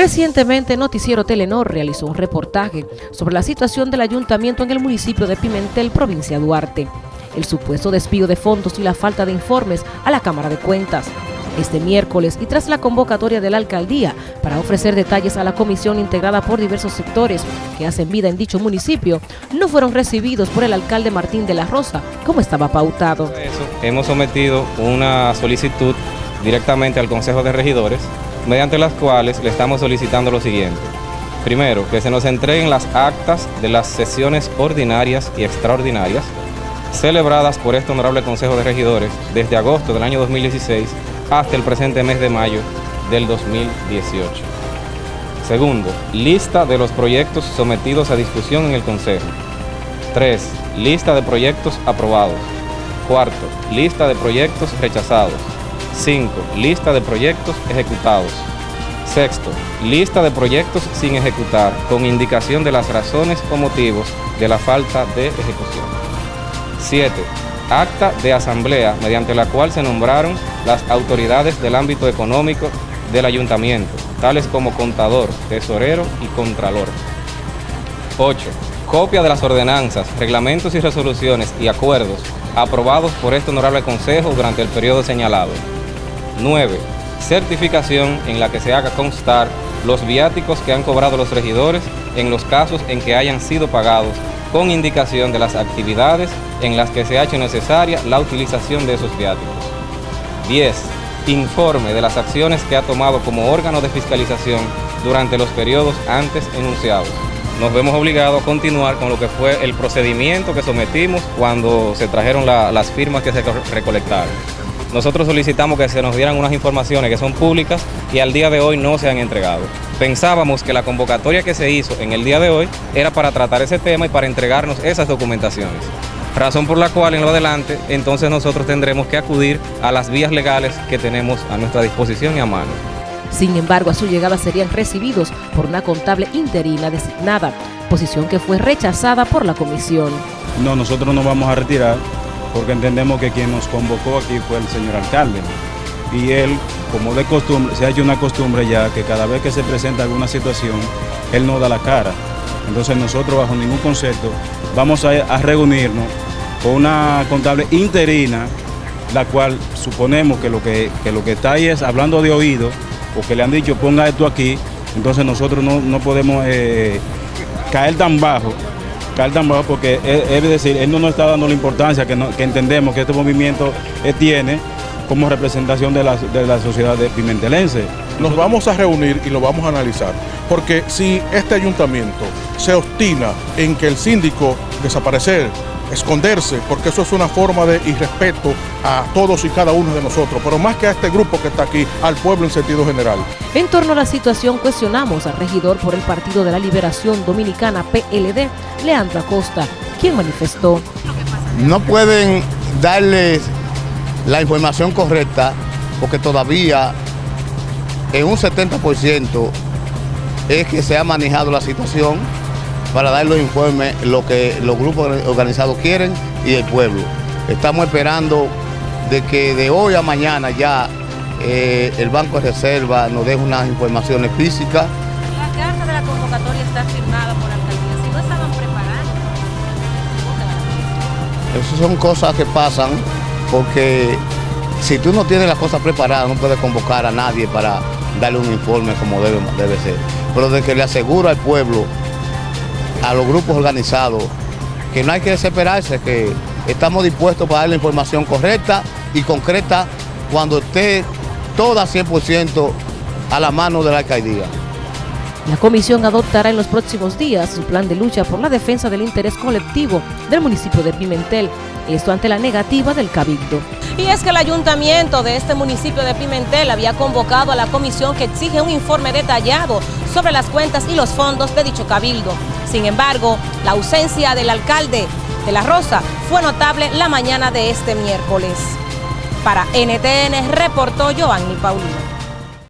Recientemente, Noticiero Telenor realizó un reportaje sobre la situación del ayuntamiento en el municipio de Pimentel, provincia de Duarte, el supuesto despido de fondos y la falta de informes a la Cámara de Cuentas. Este miércoles y tras la convocatoria de la alcaldía para ofrecer detalles a la comisión integrada por diversos sectores que hacen vida en dicho municipio, no fueron recibidos por el alcalde Martín de la Rosa como estaba pautado. hemos sometido una solicitud directamente al Consejo de Regidores mediante las cuales le estamos solicitando lo siguiente. Primero, que se nos entreguen las actas de las sesiones ordinarias y extraordinarias celebradas por este Honorable Consejo de Regidores desde agosto del año 2016 hasta el presente mes de mayo del 2018. Segundo, lista de los proyectos sometidos a discusión en el Consejo. 3. Lista de proyectos aprobados. Cuarto, lista de proyectos rechazados. 5. Lista de proyectos ejecutados. Sexto, lista de proyectos sin ejecutar con indicación de las razones o motivos de la falta de ejecución. 7. Acta de asamblea mediante la cual se nombraron las autoridades del ámbito económico del ayuntamiento, tales como contador, tesorero y contralor. 8. Copia de las ordenanzas, reglamentos y resoluciones y acuerdos aprobados por este honorable consejo durante el periodo señalado. 9. Certificación en la que se haga constar los viáticos que han cobrado los regidores en los casos en que hayan sido pagados con indicación de las actividades en las que se ha hecho necesaria la utilización de esos viáticos. 10. Informe de las acciones que ha tomado como órgano de fiscalización durante los periodos antes enunciados. Nos vemos obligados a continuar con lo que fue el procedimiento que sometimos cuando se trajeron las firmas que se recolectaron. Nosotros solicitamos que se nos dieran unas informaciones que son públicas y al día de hoy no se han entregado. Pensábamos que la convocatoria que se hizo en el día de hoy era para tratar ese tema y para entregarnos esas documentaciones. Razón por la cual en lo adelante entonces nosotros tendremos que acudir a las vías legales que tenemos a nuestra disposición y a mano. Sin embargo, a su llegada serían recibidos por una contable interina designada, posición que fue rechazada por la comisión. No, nosotros no vamos a retirar porque entendemos que quien nos convocó aquí fue el señor alcalde. Y él, como de costumbre, se ha hecho una costumbre ya que cada vez que se presenta alguna situación, él no da la cara. Entonces nosotros bajo ningún concepto vamos a, reunirnos con una contable interina, la cual suponemos que lo que, lo que está ahí es hablando de oído, o que le han dicho ponga esto aquí, entonces nosotros no, podemos eh, caer tan bajo porque es, decir, él no nos está dando la importancia que, entendemos que este movimiento eh, tiene como representación de la, sociedad de pimentelense. Nos vamos a reunir y lo vamos a analizar, porque si este ayuntamiento se obstina en que el síndico desaparecer, esconderse, porque eso es una forma de irrespeto a todos y cada uno de nosotros, pero más que a este grupo que está aquí, al pueblo en sentido general. En torno a la situación cuestionamos al regidor por el Partido de la Liberación Dominicana PLD, Leandro Acosta, quien manifestó. No pueden darles la información correcta porque todavía en un 70% es que se ha manejado la situación para dar los informes, lo que los grupos organizados quieren y el pueblo. Estamos esperando de que de hoy a mañana ya eh, el Banco de Reserva nos deje unas informaciones físicas. La carta de la convocatoria está firmada por alcaldía, si no estaban preparando. Esas son cosas que pasan porque si tú no tienes las cosas preparadas no puedes convocar a nadie para darle un informe como debe, debe ser. Pero de que le aseguro al pueblo a los grupos organizados que no hay que desesperarse, que estamos dispuestos para dar la información correcta y concreta cuando esté toda 100% a la mano de la alcaldía. La comisión adoptará en los próximos días su plan de lucha por la defensa del interés colectivo del municipio de Pimentel, esto ante la negativa del Cabildo. Y es que el ayuntamiento de este municipio de Pimentel había convocado a la comisión que exige un informe detallado sobre las cuentas y los fondos de dicho cabildo. Sin embargo, la ausencia del alcalde de La Rosa fue notable la mañana de este miércoles. Para NTN reportó Joanny Paulino.